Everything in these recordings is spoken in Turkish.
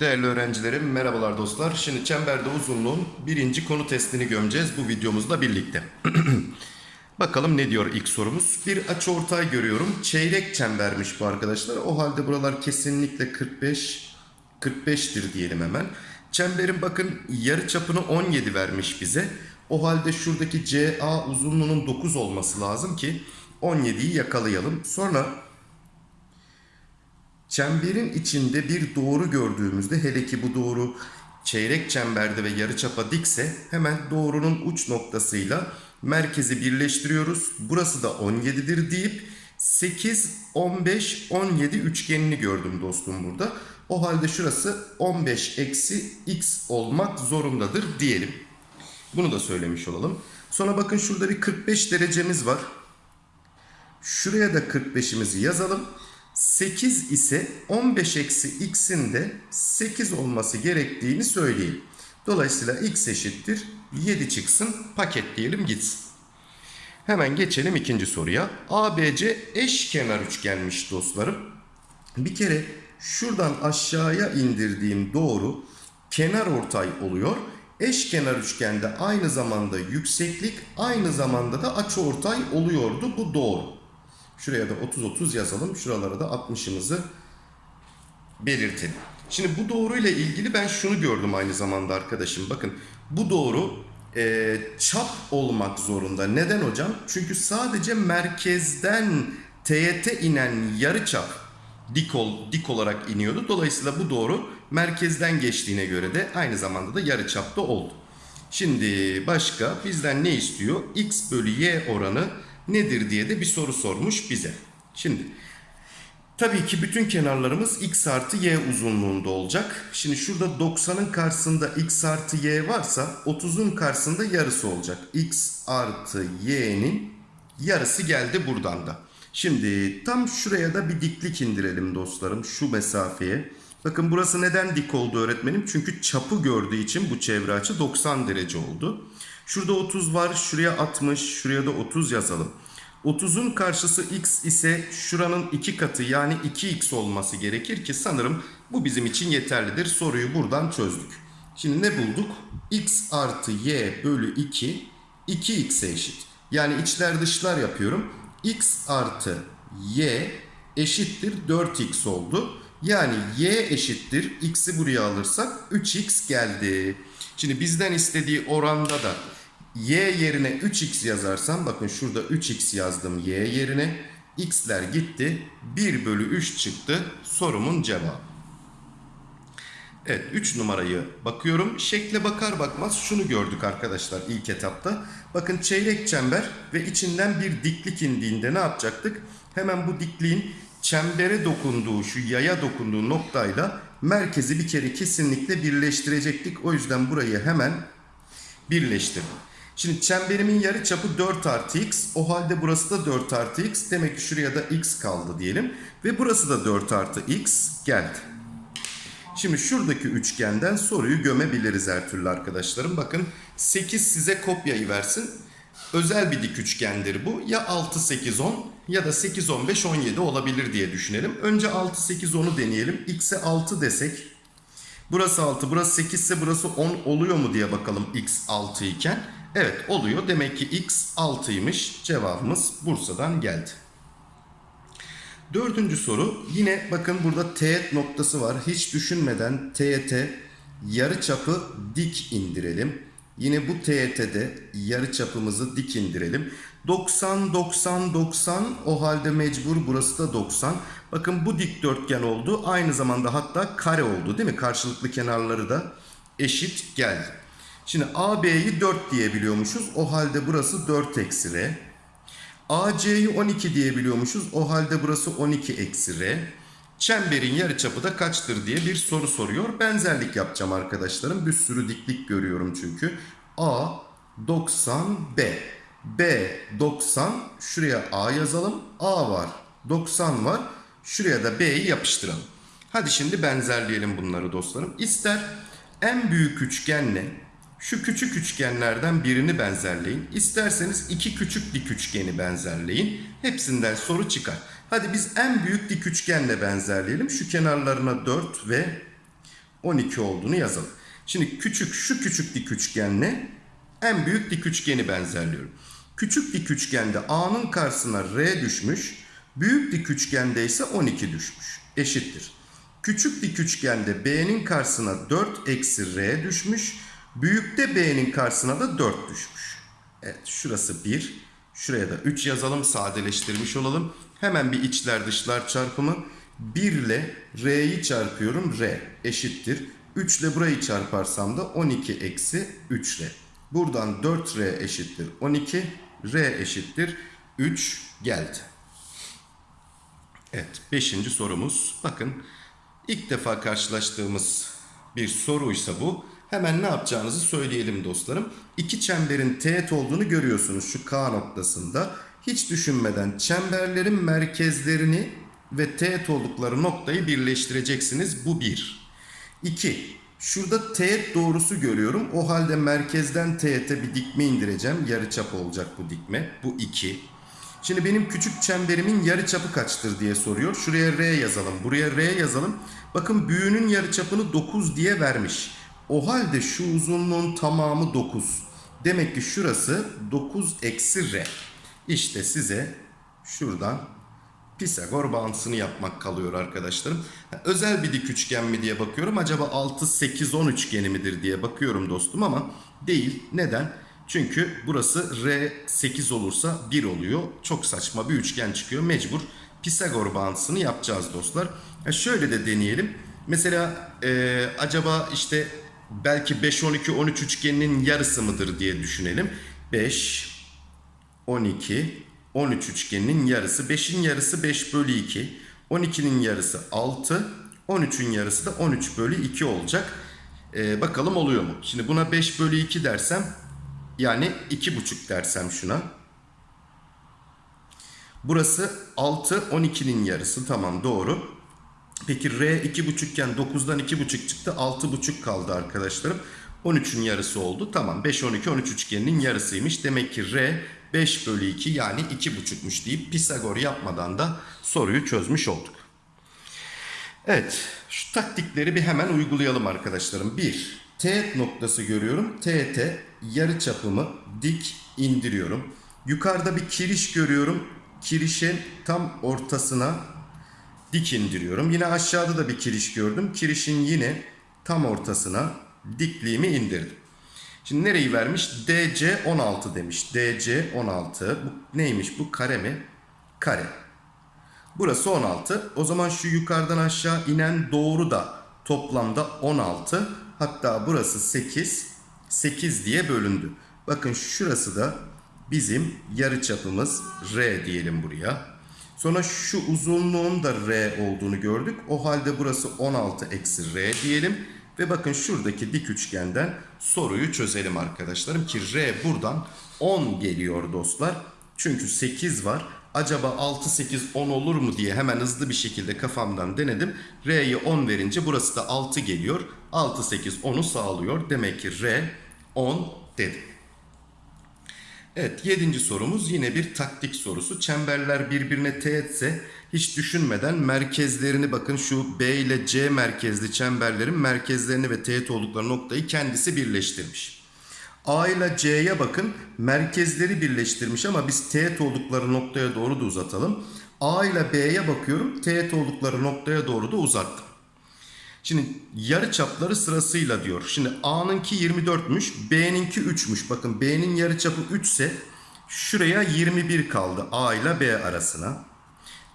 Değerli öğrencilerim, merhabalar dostlar. Şimdi çemberde uzunluğun birinci konu testini gömeceğiz bu videomuzla birlikte. Bakalım ne diyor ilk sorumuz. Bir açıortay görüyorum. Çeyrek çembermiş bu arkadaşlar. O halde buralar kesinlikle 45 45'tir diyelim hemen. Çemberin bakın yarı çapını 17 vermiş bize. O halde şuradaki CA uzunluğunun 9 olması lazım ki 17'yi yakalayalım. Sonra Çemberin içinde bir doğru gördüğümüzde hele ki bu doğru çeyrek çemberde ve yarıçapa dikse hemen doğrunun uç noktasıyla merkezi birleştiriyoruz. Burası da 17'dir deyip 8, 15, 17 üçgenini gördüm dostum burada. O halde şurası 15 eksi x olmak zorundadır diyelim. Bunu da söylemiş olalım. Sonra bakın şurada bir 45 derecemiz var. Şuraya da 45'imizi yazalım. 8 ise 15 eksi x'in de 8 olması gerektiğini söyleyelim. Dolayısıyla x eşittir 7 çıksın paketleyelim gitsin. Hemen geçelim ikinci soruya. ABC eşkenar üçgenmiş dostlarım. Bir kere şuradan aşağıya indirdiğim doğru kenar ortay oluyor. Eşkenar üçgende aynı zamanda yükseklik aynı zamanda da açıortay oluyordu. Bu doğru. Şuraya da 30-30 yazalım. Şuralara da 60'ımızı belirtelim. Şimdi bu doğru ile ilgili ben şunu gördüm aynı zamanda arkadaşım. Bakın bu doğru e, çap olmak zorunda. Neden hocam? Çünkü sadece merkezden teğete inen yarı çap dik, ol, dik olarak iniyordu. Dolayısıyla bu doğru merkezden geçtiğine göre de aynı zamanda da yarı çapta oldu. Şimdi başka bizden ne istiyor? X bölü Y oranı nedir diye de bir soru sormuş bize. Şimdi tabii ki bütün kenarlarımız x artı y uzunluğunda olacak. Şimdi şurada 90'ın karşısında x artı y varsa 30'un karşısında yarısı olacak. x artı y'nin yarısı geldi buradan da. Şimdi tam şuraya da bir diklik indirelim dostlarım şu mesafeye. Bakın burası neden dik oldu öğretmenim? Çünkü çapı gördüğü için bu çevre açı 90 derece oldu. Şurada 30 var. Şuraya 60. Şuraya da 30 yazalım. 30'un karşısı x ise şuranın 2 katı yani 2x olması gerekir ki sanırım bu bizim için yeterlidir. Soruyu buradan çözdük. Şimdi ne bulduk? x artı y bölü 2 2x'e eşit. Yani içler dışlar yapıyorum. x artı y eşittir 4x oldu. Yani y eşittir x'i buraya alırsak 3x geldi. Şimdi bizden istediği oranda da y yerine 3x yazarsam bakın şurada 3x yazdım y yerine. x'ler gitti. 1 bölü 3 çıktı sorumun cevabı. Evet 3 numarayı bakıyorum. Şekle bakar bakmaz şunu gördük arkadaşlar ilk etapta. Bakın çeyrek çember ve içinden bir diklik indiğinde ne yapacaktık? Hemen bu dikliğin çembere dokunduğu şu yaya dokunduğu noktayla merkezi bir kere kesinlikle birleştirecektik. O yüzden burayı hemen birleştirdim. Şimdi çemberimin yarı çapı 4 artı x. O halde burası da 4 artı x. Demek ki şuraya da x kaldı diyelim. Ve burası da 4 artı x geldi. Şimdi şuradaki üçgenden soruyu gömebiliriz her türlü arkadaşlarım. Bakın 8 size kopyayı versin. Özel bir dik üçgendir bu. Ya 6, 8, 10 ya da 8, 15, 17 olabilir diye düşünelim. Önce 6, 8, 10'u deneyelim. X'e 6 desek. Burası 6, burası 8 ise burası 10 oluyor mu diye bakalım x 6 iken. Evet oluyor. Demek ki x 6'ymış. Cevabımız Bursa'dan geldi. Dördüncü soru. Yine bakın burada teğet noktası var. Hiç düşünmeden teğete yarı çapı dik indirelim. Yine bu teğetede yarı çapımızı dik indirelim. 90, 90, 90 o halde mecbur burası da 90. Bakın bu dikdörtgen oldu. Aynı zamanda hatta kare oldu değil mi? Karşılıklı kenarları da eşit geldi. Şimdi AB'yi 4 diyebiliyormuşuz. O halde burası 4 eksi R. AC'yi 12 diyebiliyormuşuz. O halde burası 12 eksi R. Çemberin yarıçapı da kaçtır diye bir soru soruyor. Benzerlik yapacağım arkadaşlarım. Bir sürü diklik görüyorum çünkü. A 90 B. B 90. Şuraya A yazalım. A var. 90 var. Şuraya da B'yi yapıştıralım. Hadi şimdi benzerleyelim bunları dostlarım. İster en büyük üçgenle Şu küçük üçgenlerden birini benzerleyin. İsterseniz iki küçük dik üçgeni benzerleyin. Hepsinden soru çıkar. Hadi biz en büyük dik üçgenle benzerleyelim. Şu kenarlarına 4 ve 12 olduğunu yazalım. Şimdi küçük şu küçük dik üçgenle en büyük dik üçgeni benzerliyorum. Küçük dik üçgende A'nın karşısına R düşmüş. Büyük dik üçgende ise 12 düşmüş. Eşittir. Küçük dik üçgende B'nin karşısına 4 eksi R düşmüş. Büyükte B'nin karşısına da 4 düşmüş. Evet şurası 1. Şuraya da 3 yazalım sadeleştirmiş olalım. Hemen bir içler dışlar çarpımı. 1 ile R'yi çarpıyorum. R eşittir. 3 ile burayı çarparsam da 12 eksi 3 R. Buradan 4R eşittir 12. R eşittir 3 geldi. Evet 5. sorumuz. Bakın ilk defa karşılaştığımız bir soruysa bu. Hemen ne yapacağınızı söyleyelim dostlarım. İki çemberin teğet olduğunu görüyorsunuz şu K noktasında. Hiç düşünmeden çemberlerin merkezlerini ve teğet oldukları noktayı birleştireceksiniz. Bu bir. İki. Şurada teğet doğrusu görüyorum. O halde merkezden teğete bir dikme indireceğim. Yarıçap olacak bu dikme. Bu iki. Şimdi benim küçük çemberimin yarıçapı kaçtır diye soruyor. Şuraya R yazalım. Buraya R yazalım. Bakın büyüğünün yarıçapını 9 diye vermiş. O halde şu uzunluğun tamamı 9. Demek ki şurası 9 eksi R. İşte size şuradan Pisagor bağıntısını yapmak kalıyor arkadaşlarım. Özel bir dik üçgen mi diye bakıyorum. Acaba 6, 8, 10 üçgeni midir diye bakıyorum dostum ama değil. Neden? Çünkü burası R 8 olursa 1 oluyor. Çok saçma bir üçgen çıkıyor. Mecbur Pisagor bağıntısını yapacağız dostlar. Şöyle de deneyelim. Mesela e, acaba işte belki 5, 12, 13 üçgeninin yarısı mıdır diye düşünelim. 5, 12, 13 üçgeninin yarısı. 5'in yarısı 5 bölü 2. 12'nin yarısı 6. 13'ün yarısı da 13 bölü 2 olacak. Ee, bakalım oluyor mu? Şimdi buna 5 bölü 2 dersem yani 2,5 dersem şuna. Burası 6, 12'nin yarısı. Tamam doğru. Peki R 2,5 iken 9'dan 2,5 çıktı. 6,5 kaldı arkadaşlarım. 13'ün yarısı oldu. Tamam 5, 12, 13 üçgeninin yarısıymış. Demek ki R 5 bölü 2 yani 2,5'muş deyip Pisagor yapmadan da soruyu çözmüş olduk. Evet şu taktikleri bir hemen uygulayalım arkadaşlarım. 1. Teğet noktası görüyorum. Teğete yarı çapımı dik indiriyorum. Yukarıda bir kiriş görüyorum. Kirişin tam ortasına dik indiriyorum. Yine aşağıda da bir kiriş gördüm. Kirişin yine tam ortasına dikliğimi indirdim. Şimdi nereyi vermiş? DC 16 demiş. DC 16. Bu neymiş bu? Kare mi? Kare. Burası 16. O zaman şu yukarıdan aşağı inen doğru da toplamda 16. Hatta burası 8. 8 diye bölündü. Bakın şurası da bizim yarıçapımız R diyelim buraya. Sonra şu uzunluğun da R olduğunu gördük. O halde burası 16 eksi R diyelim. Ve bakın şuradaki dik üçgenden soruyu çözelim arkadaşlarım ki R buradan 10 geliyor dostlar. Çünkü 8 var. Acaba 6, 8, 10 olur mu diye hemen hızlı bir şekilde kafamdan denedim. R'ye 10 verince burası da 6 geliyor. 6, 8, 10'u sağlıyor. Demek ki R 10 dedim. Evet yedinci sorumuz yine bir taktik sorusu. Çemberler birbirine teğetse hiç düşünmeden merkezlerini bakın şu B ile C merkezli çemberlerin merkezlerini ve teğet oldukları noktayı kendisi birleştirmiş. A ile C'ye bakın merkezleri birleştirmiş ama biz teğet oldukları noktaya doğru da uzatalım. A ile B'ye bakıyorum teğet oldukları noktaya doğru da uzattım. Şimdi yarı çapları sırasıyla diyor. Şimdi A'nınki 24'müş, B'ninki 3'müş. Bakın B'nin yarı çapı 3 ise şuraya 21 kaldı A ile B arasına.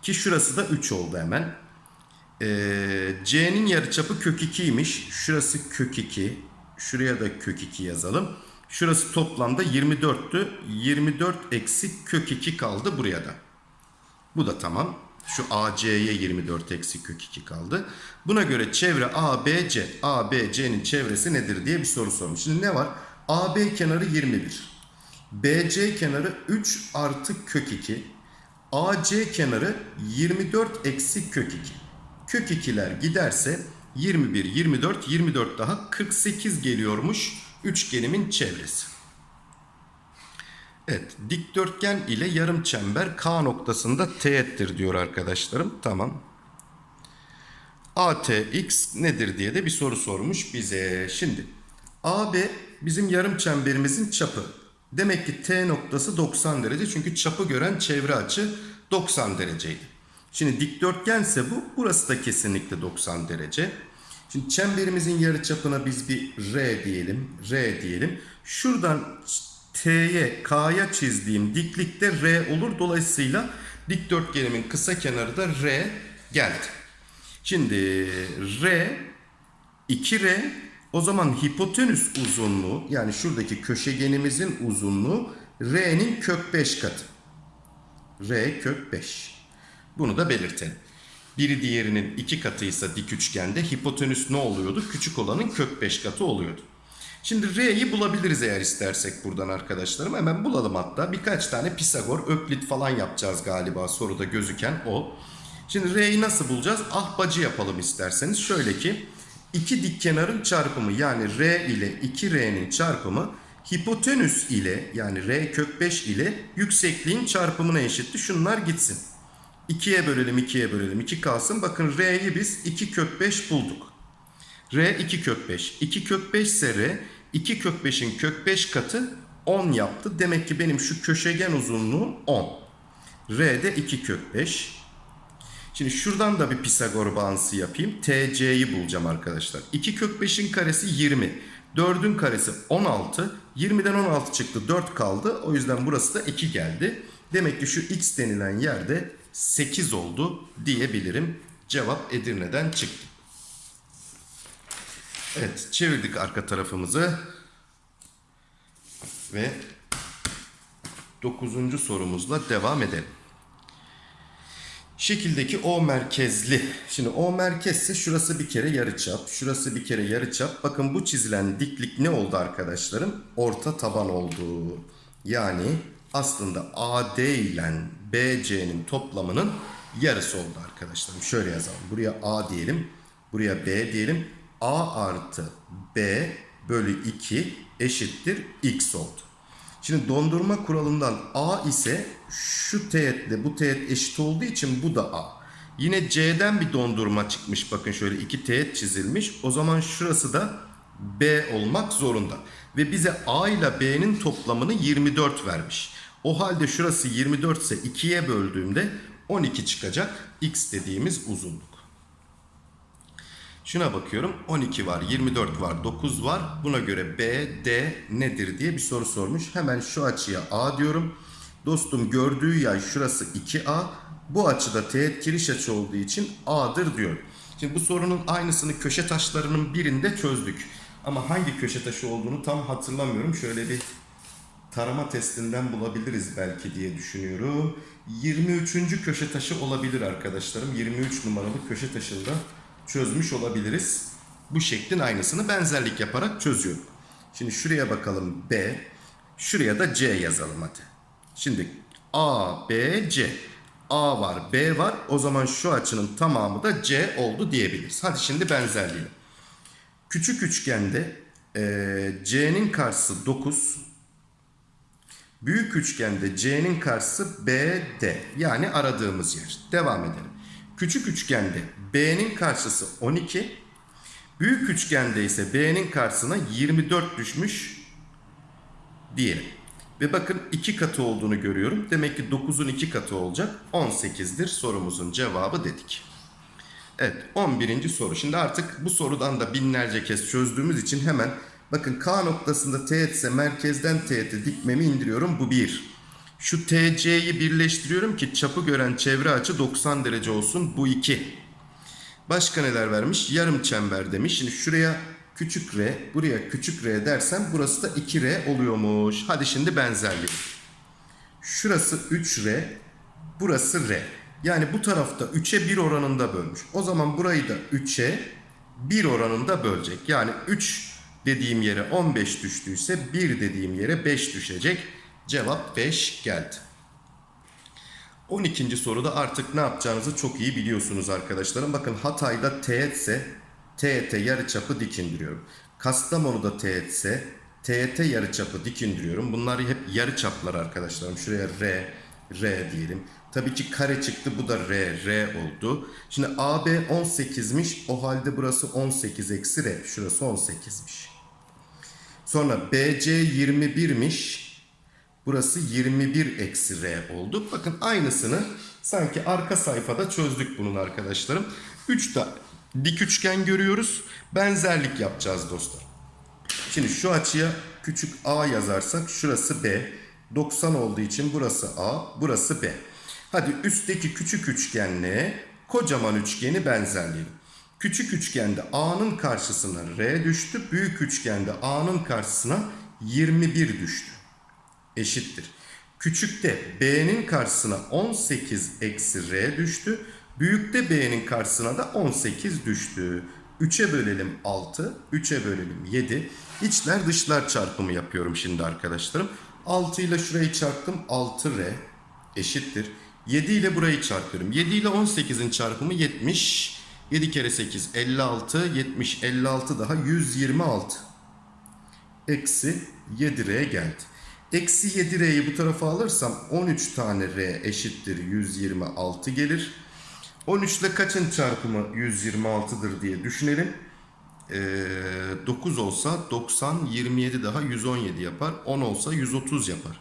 Ki şurası da 3 oldu hemen. Ee, C'nin yarı çapı kök 2'ymiş. Şurası kök 2. Şuraya da kök 2 yazalım. Şurası toplamda 24'tü. 24 eksi kök 2 kaldı buraya da. Bu da tamam. Şu AC'ye 24 eksi kök 2 kaldı. Buna göre çevre ABC, ABC'nin çevresi nedir diye bir soru sormuş. Şimdi ne var? AB kenarı 21. BC kenarı 3 artı kök 2. AC kenarı 24 eksi kök 2. Kök 2'ler giderse 21, 24, 24 daha 48 geliyormuş üçgenimin çevresi. Evet, dikdörtgen ile yarım çember K noktasında teğettir diyor arkadaşlarım. Tamam. ATX nedir diye de bir soru sormuş bize. Şimdi AB bizim yarım çemberimizin çapı. Demek ki T noktası 90 derece çünkü çapı gören çevre açı 90 dereceydi. Şimdi dikdörtgense bu, burası da kesinlikle 90 derece. Şimdi çemberimizin yarıçapına biz bir R diyelim, R diyelim. Şuradan T'ye, K'ya çizdiğim diklikte R olur. Dolayısıyla dikdörtgenimin kısa kenarı da R geldi. Şimdi R 2R o zaman hipotenüs uzunluğu yani şuradaki köşegenimizin uzunluğu R'nin kök 5 katı. R kök 5. Bunu da belirtelim. Biri diğerinin iki katıysa dik üçgende hipotenüs ne oluyordu? Küçük olanın kök 5 katı oluyordu. Şimdi R'yi bulabiliriz eğer istersek buradan arkadaşlarım. Hemen bulalım hatta. Birkaç tane Pisagor, Öklit falan yapacağız galiba soruda gözüken o. Şimdi R'yi nasıl bulacağız? Ahbacı yapalım isterseniz. Şöyle ki iki dik kenarın çarpımı yani R ile 2R'nin çarpımı hipotenüs ile yani R kök 5 ile yüksekliğin çarpımına eşitti. Şunlar gitsin. 2'ye bölelim 2'ye bölelim 2 kalsın. Bakın R'yi biz 2 kök 5 bulduk. R 2 kök 5. 2 kök 5 ise R 2 kök 5'in kök 5 katı 10 yaptı. Demek ki benim şu köşegen uzunluğum 10. R de 2 kök 5. Şimdi şuradan da bir Pisagor bağıntısı yapayım. TC'yi bulacağım arkadaşlar. 2 kök 5'in karesi 20. 4'ün karesi 16. 20'den 16 çıktı 4 kaldı. O yüzden burası da 2 geldi. Demek ki şu x denilen yerde 8 oldu diyebilirim. Cevap Edirne'den çıktı. Evet çevirdik arka tarafımızı. Ve 9. sorumuzla devam edelim. Şekildeki O merkezli. Şimdi O merkezse şurası bir kere yarıçap, şurası bir kere yarıçap. Bakın bu çizilen diklik ne oldu arkadaşlarım? Orta taban oldu. Yani aslında AD ile BC'nin toplamının yarısı oldu arkadaşlarım. Şöyle yazalım. Buraya A diyelim. Buraya B diyelim. A artı B bölü 2 eşittir X oldu. Şimdi dondurma kuralından A ise şu teğetle bu teğet eşit olduğu için bu da A. Yine C'den bir dondurma çıkmış. Bakın şöyle iki teğet çizilmiş. O zaman şurası da B olmak zorunda. Ve bize A ile B'nin toplamını 24 vermiş. O halde şurası 24 ise 2'ye böldüğümde 12 çıkacak. X dediğimiz uzunluk. Şuna bakıyorum 12 var 24 var 9 var buna göre B, D nedir diye bir soru sormuş. Hemen şu açıya A diyorum. Dostum gördüğü yay şurası 2A. Bu açıda teğet kiriş açı olduğu için A'dır diyor. Şimdi bu sorunun aynısını köşe taşlarının birinde çözdük. Ama hangi köşe taşı olduğunu tam hatırlamıyorum. Şöyle bir tarama testinden bulabiliriz belki diye düşünüyorum. 23. köşe taşı olabilir arkadaşlarım. 23 numaralı köşe taşında çözmüş olabiliriz. Bu şeklin aynısını benzerlik yaparak çözüyorum. Şimdi şuraya bakalım B. Şuraya da C yazalım hadi. Şimdi A, B, C. A var, B var. O zaman şu açının tamamı da C oldu diyebiliriz. Hadi şimdi benzerliği. Küçük üçgende e, C'nin karşısı 9. Büyük üçgende C'nin karşısı BD. Yani aradığımız yer. Devam edelim. Küçük üçgende B'nin karşısı 12. Büyük üçgende ise B'nin karşısına 24 düşmüş diyelim. Ve bakın 2 katı olduğunu görüyorum. Demek ki 9'un 2 katı olacak. 18'dir sorumuzun cevabı dedik. Evet 11. soru. Şimdi artık bu sorudan da binlerce kez çözdüğümüz için hemen bakın K noktasında teğet ise merkezden teğete dikmemi indiriyorum. Bu 1. Şu TC'yi birleştiriyorum ki çapı gören çevre açı 90 derece olsun. Bu 2. Başka neler vermiş? Yarım çember demiş. Şimdi şuraya küçük r, buraya küçük r dersem burası da 2r oluyormuş. Hadi şimdi benzerlik. Şurası 3r, burası r. Yani bu tarafta 3'e 1 oranında bölmüş. O zaman burayı da 3'e 1 oranında bölecek. Yani 3 dediğim yere 15 düştüyse 1 dediğim yere 5 düşecek. Cevap 5 geldi. 12. soruda artık ne yapacağınızı çok iyi biliyorsunuz arkadaşlarım. Bakın Hatay'da teğetse teğete yarıçapı dik indiriyorum. Kastamonu'da teğetse teğet yarıçapı dik indiriyorum. Bunlar hep yarıçaplar arkadaşlarım. Şuraya R, R diyelim. Tabii ki kare çıktı. Bu da R, R oldu. Şimdi AB 18'miş. O halde burası 18 eksi R. Şurası 18'miş. Sonra BC 21'miş. Burası 21 eksi R oldu. Bakın aynısını sanki arka sayfada çözdük bunun arkadaşlarım. 3 tane dik üçgen görüyoruz. Benzerlik yapacağız dostlar. Şimdi şu açıya küçük a yazarsak şurası b. 90 olduğu için burası a, burası b. Hadi üstteki küçük üçgenle kocaman üçgeni benzerleyelim. Küçük üçgende a'nın karşısına r düştü. Büyük üçgende a'nın karşısına 21 düştü eşittir. Küçükte B'nin karşısına 18 eksi R düştü. Büyükte B'nin karşısına da 18 düştü. 3'e bölelim 6, 3'e bölelim 7. İçler dışlar çarpımı yapıyorum şimdi arkadaşlarım. 6 ile şurayı çarptım 6R eşittir. 7 ile burayı çarpıyorum. 7 ile 18'in çarpımı 70. 7 kere 8 56, 70, 56 daha 126 eksi 7R geldi. Eksi 7R'yi bu tarafa alırsam 13 tane R eşittir 126 gelir. 13 ile kaçın çarpımı 126'dır diye düşünelim. Ee, 9 olsa 90, 27 daha 117 yapar. 10 olsa 130 yapar.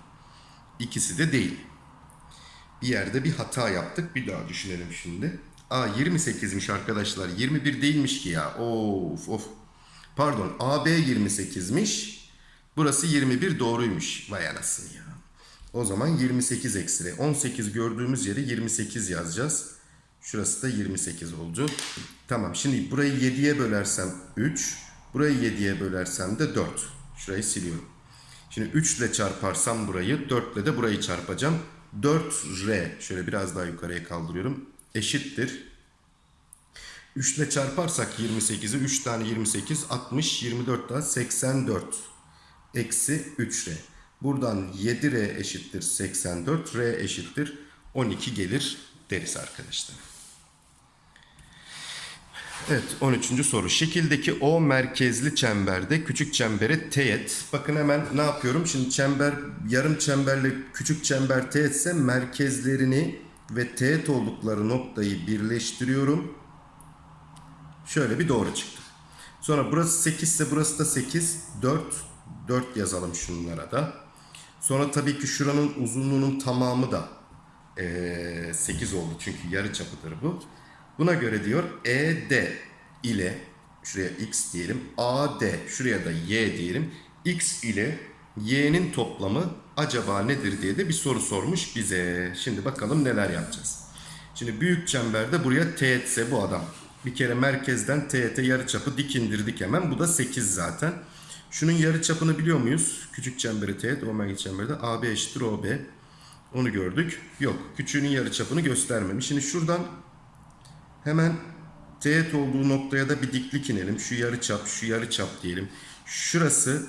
İkisi de değil. Bir yerde bir hata yaptık. Bir daha düşünelim şimdi. Aa 28'miş arkadaşlar. 21 değilmiş ki ya. Of of. Pardon AB 28'miş. Burası 21 doğruymuş. Vay anasını ya. O zaman 28 eksi 18 gördüğümüz yere 28 yazacağız. Şurası da 28 oldu. Tamam şimdi burayı 7'ye bölersem 3. Burayı 7'ye bölersem de 4. Şurayı siliyorum. Şimdi 3 ile çarparsam burayı 4 ile de burayı çarpacağım. 4R şöyle biraz daha yukarıya kaldırıyorum. Eşittir. 3 ile çarparsak 28'i 3 tane 28 60 24 daha 84 eksi 3R. Buradan 7R eşittir 84. R eşittir 12 gelir deriz arkadaşlar. Evet 13. soru. Şekildeki O merkezli çemberde küçük çembere teğet. Bakın hemen ne yapıyorum? Şimdi çember yarım çemberle küçük çember teğetse merkezlerini ve teğet oldukları noktayı birleştiriyorum. Şöyle bir doğru çıktı. Sonra burası 8 ise burası da 8. 4. 4 yazalım şunlara da. Sonra tabii ki şuranın uzunluğunun tamamı da ee, 8 oldu. Çünkü yarı çapıdır bu. Buna göre diyor ED ile şuraya x diyelim. AD şuraya da y diyelim. X ile y'nin toplamı acaba nedir diye de bir soru sormuş bize. Şimdi bakalım neler yapacağız. Şimdi büyük çemberde buraya teğetse bu adam. Bir kere merkezden teğete yarıçapı dik indirdik hemen. Bu da 8 zaten. Şunun yarıçapını biliyor muyuz? Küçük çemberi teğet, omega çemberde AB eşittir OB. Onu gördük. Yok. Küçüğünün yarıçapını göstermemiş. Şimdi şuradan hemen teğet olduğu noktaya da bir diklik inelim. Şu yarıçap, şu yarıçap diyelim. Şurası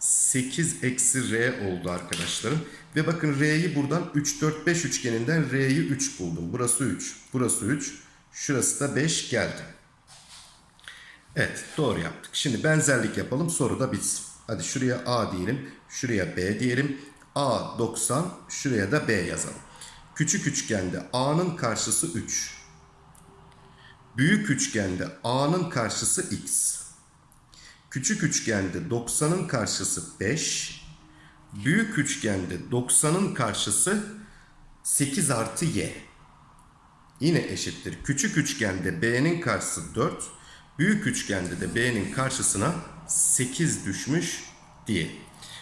8 eksi R oldu arkadaşlarım. Ve bakın R'yi buradan 3, 4, 5 üçgeninden R'yi 3 buldum. Burası 3, burası 3. Şurası da 5 geldi. Evet doğru yaptık. Şimdi benzerlik yapalım soru da bitsin. Hadi şuraya A diyelim. Şuraya B diyelim. A 90 şuraya da B yazalım. Küçük üçgende A'nın karşısı 3. Büyük üçgende A'nın karşısı X. Küçük üçgende 90'ın karşısı 5. Büyük üçgende 90'ın karşısı 8 artı Y. Yine eşittir. Küçük üçgende B'nin karşısı 4. Büyük üçgende de B'nin karşısına 8 düşmüş diye.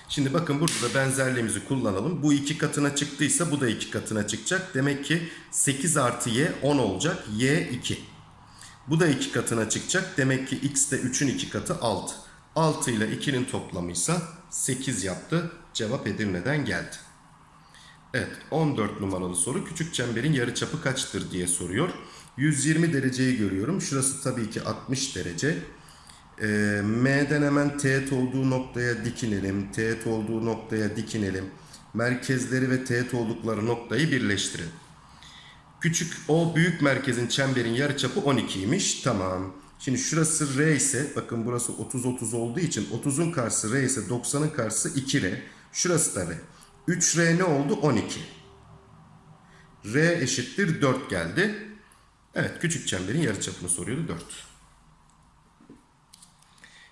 Şimdi bakın burada da benzerliğimizi kullanalım. Bu iki katına çıktıysa bu da iki katına çıkacak. Demek ki 8 artı y 10 olacak. y 2. Bu da iki katına çıkacak. Demek ki x de 3'ün iki katı 6. 6 ile 2'nin toplamıysa 8 yaptı. Cevap Edirne'den geldi. Evet 14 numaralı soru. Küçük çemberin yarıçapı kaçtır diye soruyor. 120 dereceyi görüyorum. Şurası tabii ki 60 derece. Ee, M'den hemen teğet olduğu noktaya dikinelim. Teğet olduğu noktaya dikinelim. Merkezleri ve teğet oldukları noktayı birleştirin. Küçük o büyük merkezin çemberin yarıçapı 12'ymiş. Tamam. Şimdi şurası R ise bakın burası 30 30 olduğu için 30'un karşısı R ise 90'ın karşısı 2R. Şurası da R. 3R ne oldu? 12. R eşittir 4 geldi. Evet küçük çemberin yarıçapını soruyordu 4.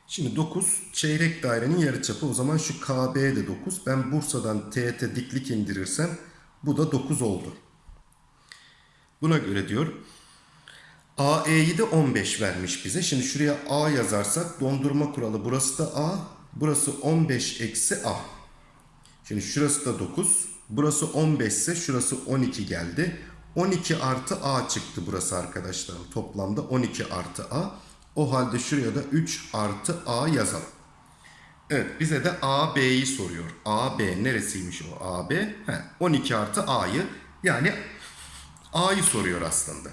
Şimdi 9 çeyrek dairenin yarıçapı. O zaman şu KB de 9. Ben Bursa'dan TET diklik indirirsem bu da 9 oldu. Buna göre diyor AE'yi de 15 vermiş bize. Şimdi şuraya A yazarsak dondurma kuralı burası da A. Burası 15 eksi A. Şimdi şurası da 9. Burası 15 ise şurası 12 geldi. 12 artı A çıktı burası arkadaşlarım. Toplamda 12 artı A. O halde şuraya da 3 artı A yazalım. Evet bize de AB'yi soruyor. AB neresiymiş o AB? He, 12 artı A'yı yani A'yı soruyor aslında.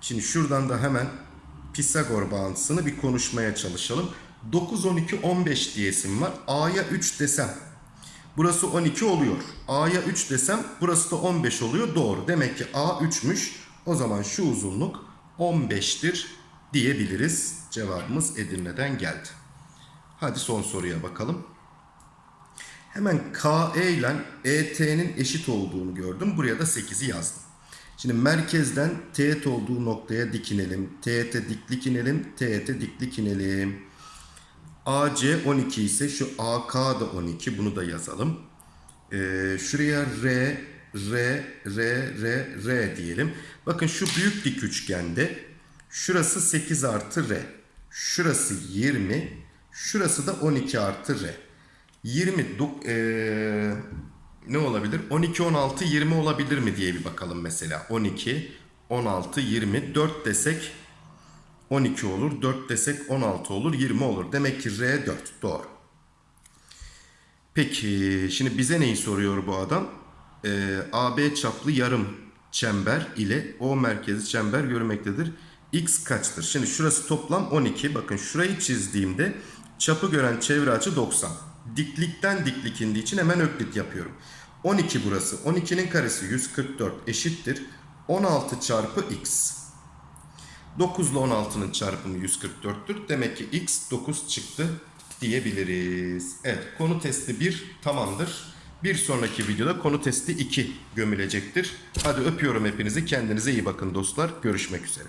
Şimdi şuradan da hemen Pisagor bağıntısını bir konuşmaya çalışalım. 9, 12, 15 diyesim var. A'ya 3 desem burası 12 oluyor. A'ya 3 desem burası da 15 oluyor. Doğru. Demek ki A 3'müş. O zaman şu uzunluk 15'tir diyebiliriz. Cevabımız Edirne'den geldi. Hadi son soruya bakalım. Hemen KE ile ET'nin eşit olduğunu gördüm. Buraya da 8'i yazdım. Şimdi merkezden teğet olduğu noktaya dikinelim. Teğete diklik inelim. Teğete diklik inelim. AC 12 ise şu AK da 12. Bunu da yazalım. Ee, şuraya R, R, R, R, R diyelim. Bakın şu büyük dik üçgende şurası 8 artı R. Şurası 20. Şurası da 12 artı R. 20 dok- ee, ne olabilir? 12, 16, 20 olabilir mi diye bir bakalım mesela. 12, 16, 20. 4 desek 12 olur. 4 desek 16 olur. 20 olur. Demek ki R 4. Doğru. Peki şimdi bize neyi soruyor bu adam? Ee, AB çaplı yarım çember ile O merkezi çember görmektedir. X kaçtır? Şimdi şurası toplam 12. Bakın şurayı çizdiğimde çapı gören çevre açı 90. Diklikten diklik indiği için hemen öklit yapıyorum. 12 burası. 12'nin karesi 144 eşittir. 16 çarpı x. 9 ile 16'nın çarpımı 144'tür. Demek ki x 9 çıktı diyebiliriz. Evet konu testi 1 tamamdır. Bir sonraki videoda konu testi 2 gömülecektir. Hadi öpüyorum hepinizi. Kendinize iyi bakın dostlar. Görüşmek üzere.